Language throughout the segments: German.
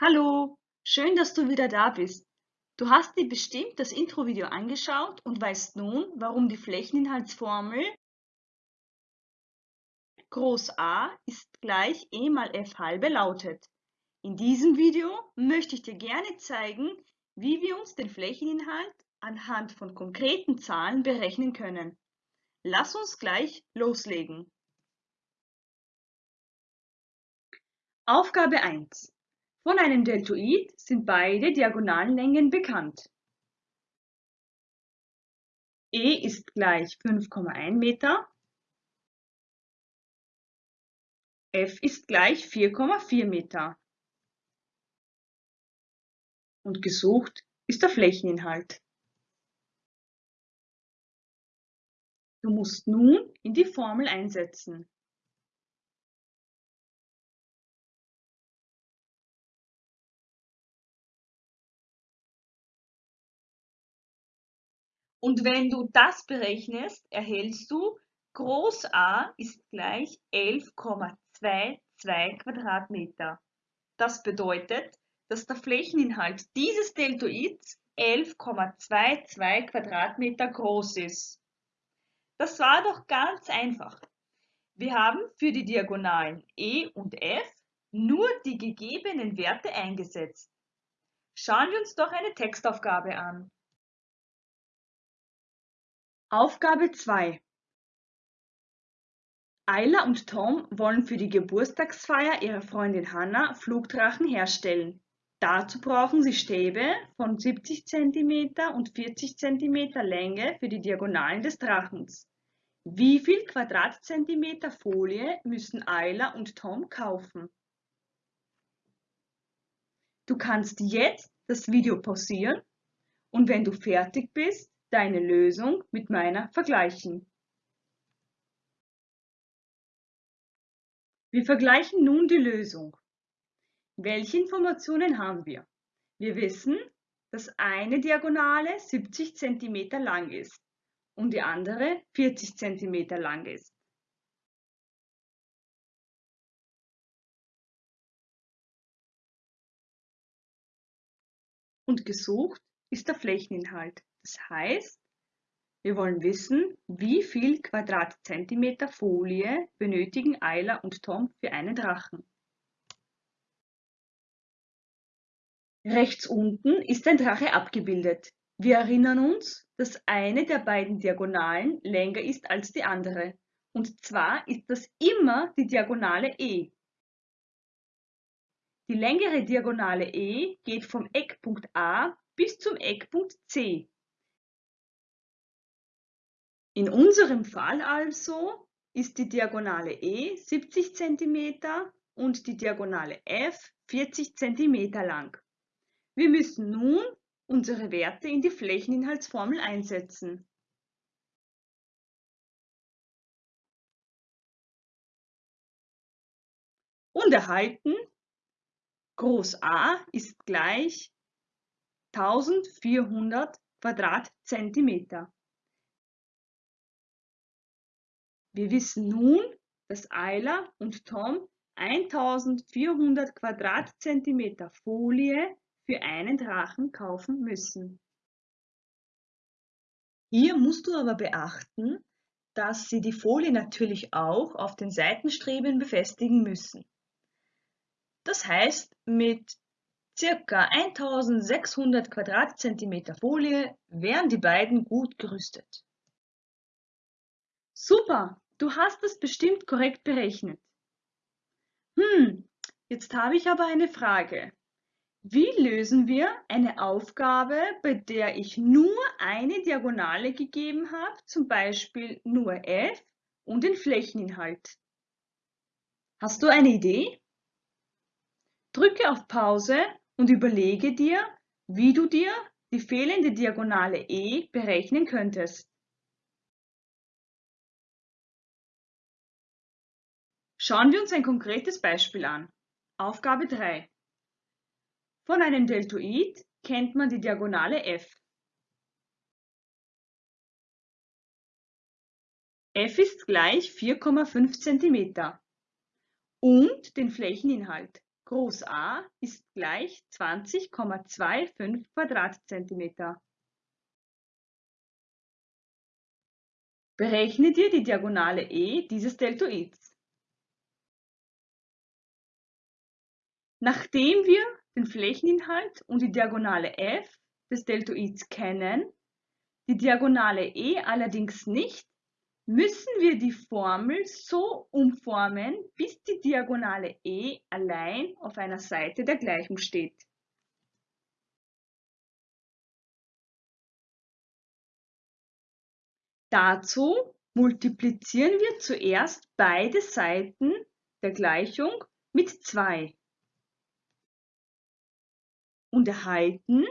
Hallo, schön, dass du wieder da bist. Du hast dir bestimmt das Intro-Video angeschaut und weißt nun, warum die Flächeninhaltsformel Groß A ist gleich E mal F halbe lautet. In diesem Video möchte ich dir gerne zeigen, wie wir uns den Flächeninhalt anhand von konkreten Zahlen berechnen können. Lass uns gleich loslegen. Aufgabe 1. Von einem Deltoid sind beide Diagonalenlängen bekannt. E ist gleich 5,1 Meter, F ist gleich 4,4 Meter. Und gesucht ist der Flächeninhalt. Du musst nun in die Formel einsetzen. Und wenn du das berechnest, erhältst du Groß A ist gleich 11,22 Quadratmeter. Das bedeutet, dass der Flächeninhalt dieses Deltoids 11,22 Quadratmeter groß ist. Das war doch ganz einfach. Wir haben für die Diagonalen E und F nur die gegebenen Werte eingesetzt. Schauen wir uns doch eine Textaufgabe an. Aufgabe 2 Ayla und Tom wollen für die Geburtstagsfeier ihrer Freundin Hannah Flugdrachen herstellen. Dazu brauchen sie Stäbe von 70 cm und 40 cm Länge für die Diagonalen des Drachens. Wie viel Quadratzentimeter Folie müssen Ayla und Tom kaufen? Du kannst jetzt das Video pausieren und wenn du fertig bist, deine Lösung mit meiner vergleichen. Wir vergleichen nun die Lösung. Welche Informationen haben wir? Wir wissen, dass eine Diagonale 70 cm lang ist und die andere 40 cm lang ist. Und gesucht ist der Flächeninhalt. Das heißt, wir wollen wissen, wie viel Quadratzentimeter Folie benötigen Ayla und Tom für einen Drachen. Rechts unten ist ein Drache abgebildet. Wir erinnern uns, dass eine der beiden Diagonalen länger ist als die andere. Und zwar ist das immer die Diagonale E. Die längere Diagonale E geht vom Eckpunkt A bis zum Eckpunkt C. In unserem Fall also ist die Diagonale E 70 cm und die Diagonale F 40 cm lang. Wir müssen nun unsere Werte in die Flächeninhaltsformel einsetzen. Und erhalten Groß A ist gleich 1400 Quadratzentimeter. Wir wissen nun, dass Ayla und Tom 1400 Quadratzentimeter Folie für einen Drachen kaufen müssen. Hier musst du aber beachten, dass sie die Folie natürlich auch auf den Seitenstreben befestigen müssen. Das heißt, mit ca. 1600 Quadratzentimeter Folie wären die beiden gut gerüstet. Super, Du hast es bestimmt korrekt berechnet. Hm, jetzt habe ich aber eine Frage. Wie lösen wir eine Aufgabe, bei der ich nur eine Diagonale gegeben habe, zum Beispiel nur f und den Flächeninhalt? Hast du eine Idee? Drücke auf Pause und überlege dir, wie du dir die fehlende Diagonale e berechnen könntest. Schauen wir uns ein konkretes Beispiel an. Aufgabe 3. Von einem Deltoid kennt man die Diagonale f. f ist gleich 4,5 cm und den Flächeninhalt. groß A ist gleich 20,25 Quadratzentimeter. Berechne dir die Diagonale E dieses Deltoids. Nachdem wir den Flächeninhalt und die Diagonale f des Deltoids kennen, die Diagonale E allerdings nicht, müssen wir die Formel so umformen, bis die Diagonale E allein auf einer Seite der Gleichung steht. Dazu multiplizieren wir zuerst beide Seiten der Gleichung mit 2 und erhalten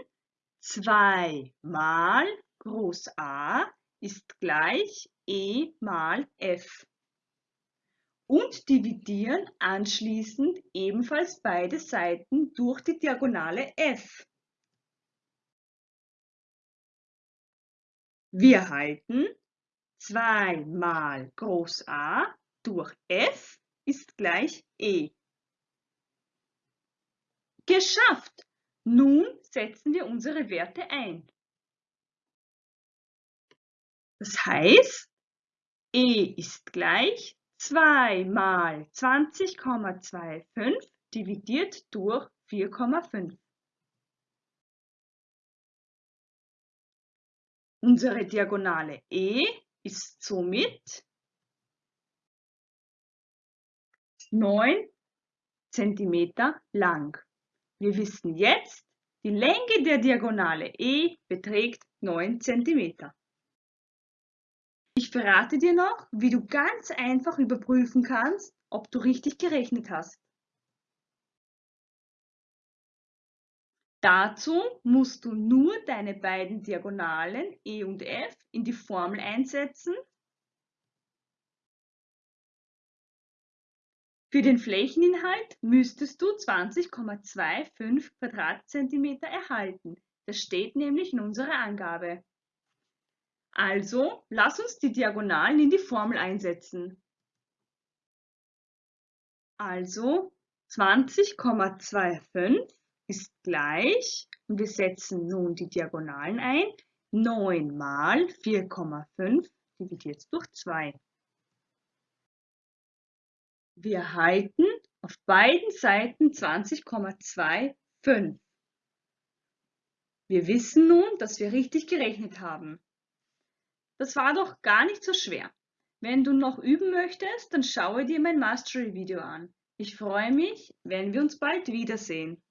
2 mal Groß A ist gleich E mal F und dividieren anschließend ebenfalls beide Seiten durch die Diagonale F. Wir halten 2 mal Groß A durch F ist gleich E. Geschafft! Nun setzen wir unsere Werte ein. Das heißt, E ist gleich 2 mal 20,25 dividiert durch 4,5. Unsere Diagonale E ist somit 9 cm lang. Wir wissen jetzt, die Länge der Diagonale E beträgt 9 cm. Ich verrate dir noch, wie du ganz einfach überprüfen kannst, ob du richtig gerechnet hast. Dazu musst du nur deine beiden Diagonalen E und F in die Formel einsetzen. Für den Flächeninhalt müsstest du 20,25 Quadratzentimeter erhalten. Das steht nämlich in unserer Angabe. Also, lass uns die Diagonalen in die Formel einsetzen. Also 20,25 ist gleich, und wir setzen nun die Diagonalen ein, 9 mal 4,5 dividiert durch 2. Wir erhalten auf beiden Seiten 20,25. Wir wissen nun, dass wir richtig gerechnet haben. Das war doch gar nicht so schwer. Wenn du noch üben möchtest, dann schaue dir mein Mastery-Video an. Ich freue mich, wenn wir uns bald wiedersehen.